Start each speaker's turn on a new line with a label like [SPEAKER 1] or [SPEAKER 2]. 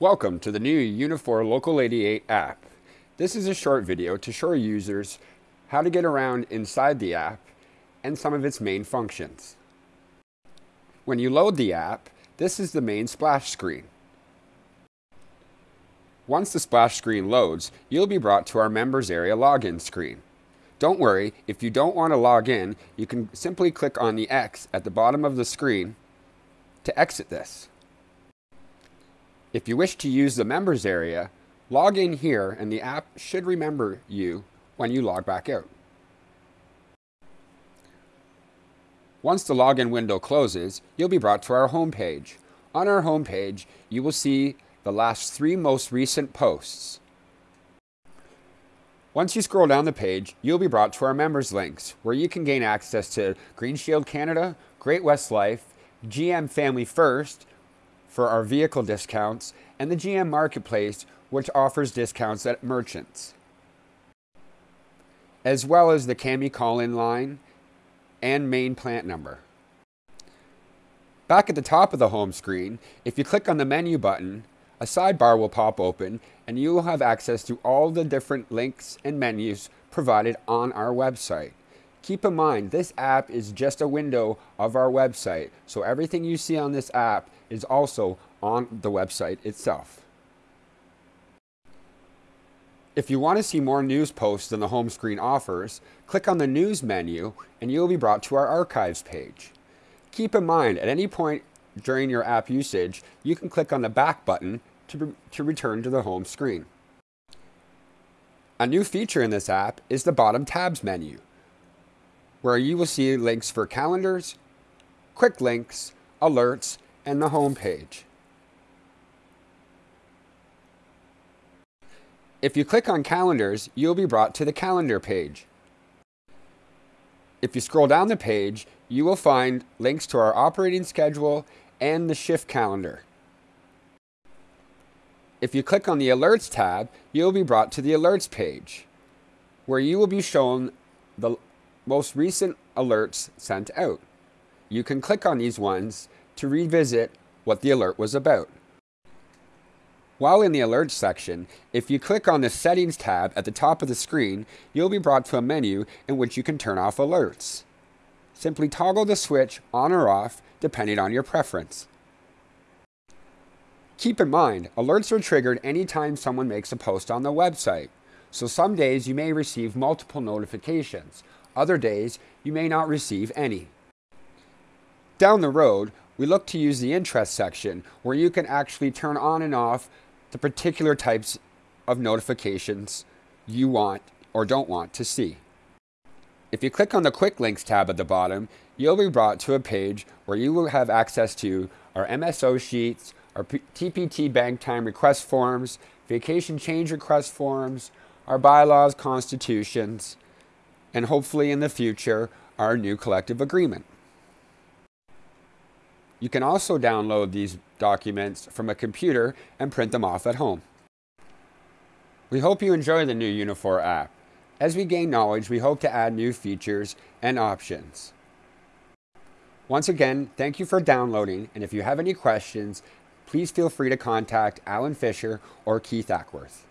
[SPEAKER 1] Welcome to the new Unifor Local 88 app. This is a short video to show users how to get around inside the app and some of its main functions. When you load the app, this is the main splash screen. Once the splash screen loads, you'll be brought to our members area login screen. Don't worry, if you don't want to log in, you can simply click on the X at the bottom of the screen to exit this. If you wish to use the members area, log in here and the app should remember you when you log back out. Once the login window closes, you'll be brought to our home page. On our home page, you will see the last three most recent posts. Once you scroll down the page, you'll be brought to our members links, where you can gain access to Green Shield Canada, Great West Life, GM Family First, for our vehicle discounts, and the GM Marketplace, which offers discounts at merchants, as well as the CAMI call-in line and main plant number. Back at the top of the home screen, if you click on the menu button, a sidebar will pop open and you will have access to all the different links and menus provided on our website. Keep in mind, this app is just a window of our website, so everything you see on this app is also on the website itself. If you want to see more news posts than the home screen offers, click on the News menu and you'll be brought to our Archives page. Keep in mind, at any point during your app usage, you can click on the Back button to, to return to the home screen. A new feature in this app is the bottom tabs menu, where you will see links for calendars, quick links, alerts, and the home page. If you click on calendars, you'll be brought to the calendar page. If you scroll down the page, you will find links to our operating schedule and the shift calendar. If you click on the Alerts tab, you'll be brought to the Alerts page, where you will be shown the most recent alerts sent out. You can click on these ones to revisit what the alert was about. While in the Alerts section, if you click on the Settings tab at the top of the screen, you'll be brought to a menu in which you can turn off alerts. Simply toggle the switch on or off depending on your preference. Keep in mind, alerts are triggered anytime someone makes a post on the website. So some days you may receive multiple notifications. Other days, you may not receive any. Down the road, we look to use the interest section where you can actually turn on and off the particular types of notifications you want or don't want to see. If you click on the Quick Links tab at the bottom, you'll be brought to a page where you will have access to our MSO sheets, our TPT bank time request forms, vacation change request forms, our bylaws, constitutions, and hopefully in the future, our new collective agreement. You can also download these documents from a computer and print them off at home. We hope you enjoy the new Unifor app. As we gain knowledge, we hope to add new features and options. Once again, thank you for downloading, and if you have any questions, please feel free to contact Alan Fisher or Keith Ackworth.